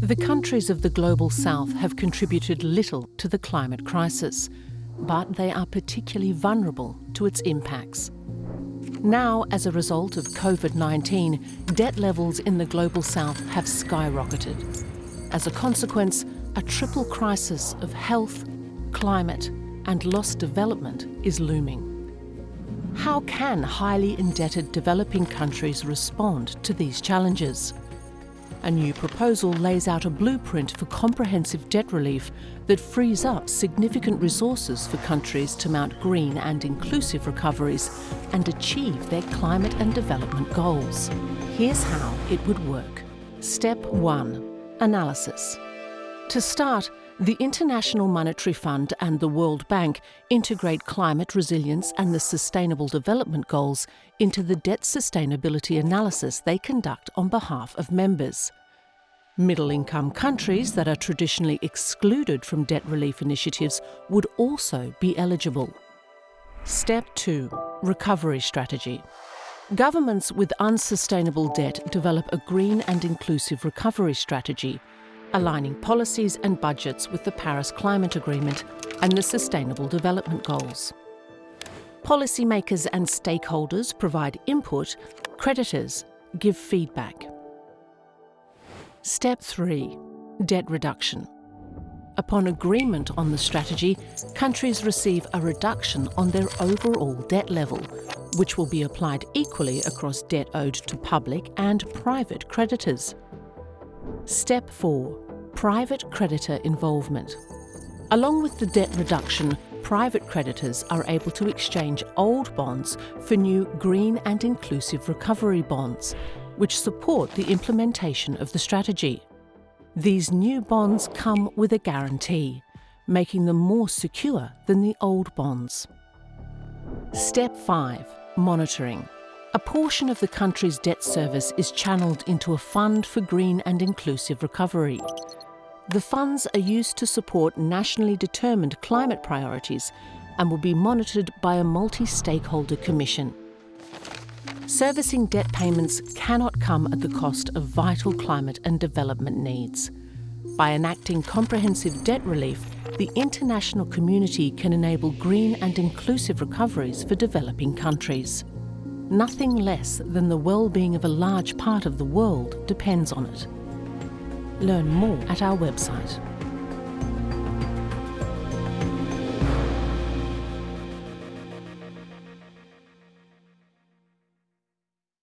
The countries of the Global South have contributed little to the climate crisis, but they are particularly vulnerable to its impacts. Now, as a result of COVID-19, debt levels in the Global South have skyrocketed. As a consequence, a triple crisis of health, climate and lost development is looming. How can highly indebted developing countries respond to these challenges? A new proposal lays out a blueprint for comprehensive debt relief that frees up significant resources for countries to mount green and inclusive recoveries and achieve their climate and development goals. Here's how it would work. Step 1. Analysis. To start, the International Monetary Fund and the World Bank integrate climate resilience and the Sustainable Development Goals into the debt sustainability analysis they conduct on behalf of members. Middle-income countries that are traditionally excluded from debt relief initiatives would also be eligible. Step 2. Recovery Strategy. Governments with unsustainable debt develop a green and inclusive recovery strategy aligning policies and budgets with the Paris Climate Agreement and the Sustainable Development Goals. Policymakers and stakeholders provide input, creditors give feedback. Step 3. Debt reduction. Upon agreement on the strategy, countries receive a reduction on their overall debt level, which will be applied equally across debt owed to public and private creditors. Step 4. Private creditor involvement. Along with the debt reduction, private creditors are able to exchange old bonds for new green and inclusive recovery bonds, which support the implementation of the strategy. These new bonds come with a guarantee, making them more secure than the old bonds. Step 5. Monitoring. A portion of the country's debt service is channelled into a fund for green and inclusive recovery. The funds are used to support nationally determined climate priorities and will be monitored by a multi-stakeholder commission. Servicing debt payments cannot come at the cost of vital climate and development needs. By enacting comprehensive debt relief, the international community can enable green and inclusive recoveries for developing countries. Nothing less than the well-being of a large part of the world depends on it. Learn more at our website.